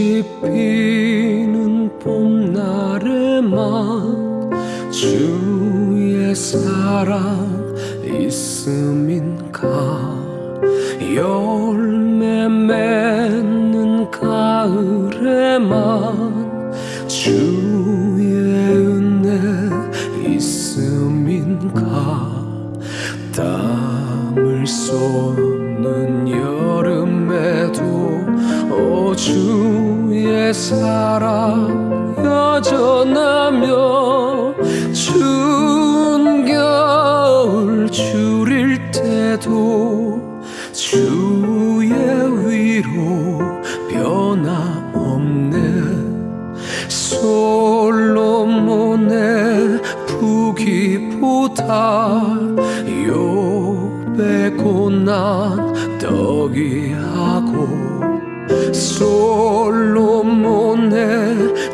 꽃이 피는 봄날에만 주의 사랑 있음인가? 열매 맺는 가을에만 주의 은혜 있음인가? 땀을 쏟 사랑 여전하며 추운 겨울 줄일 때도 주의 위로 변함없네. 솔로몬의 부기보다 욥의 고난 덕이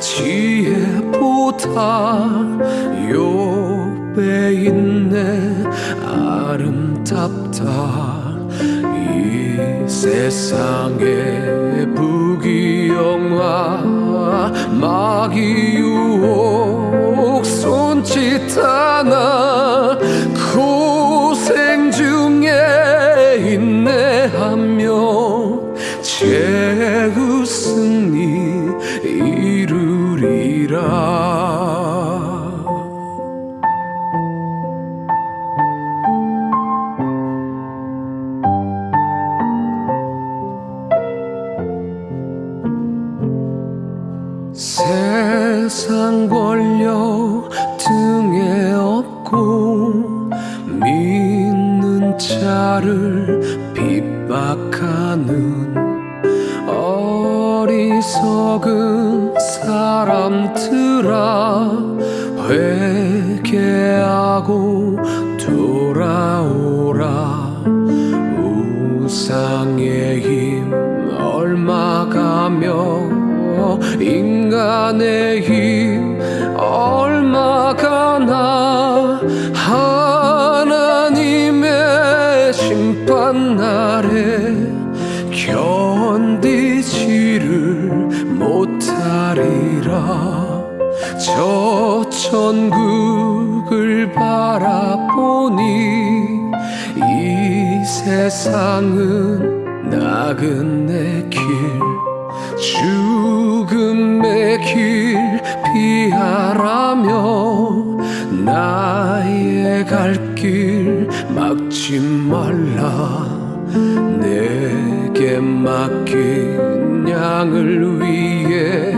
지혜보다 욥의 인내 아름답다. 이 세상의 부귀영화 마귀 이루리라. 세상 권력 등에 업고 믿는 자를 핍박하는 어리석은 사람들아 회개하고 돌아오라. 우상의 힘 얼마 가며 인간의 힘 얼마 가나 하나님의 심판 날에 견 저 천국을 바라보니 이 세상은 나그네 길 죽음의 길 피하라며 나의 갈 길 막지 말라. 내게 맡긴 양을 위해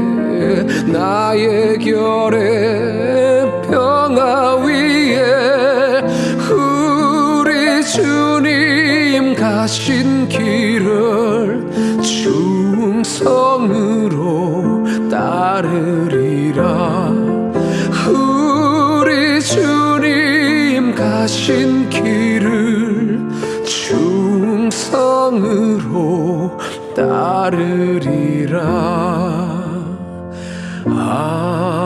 나의 결에 평화 위에 우리 주님 가신 길을 충성으로 따르리라. 우리 주님 가신 길을 충성으로 따르리라 Ah.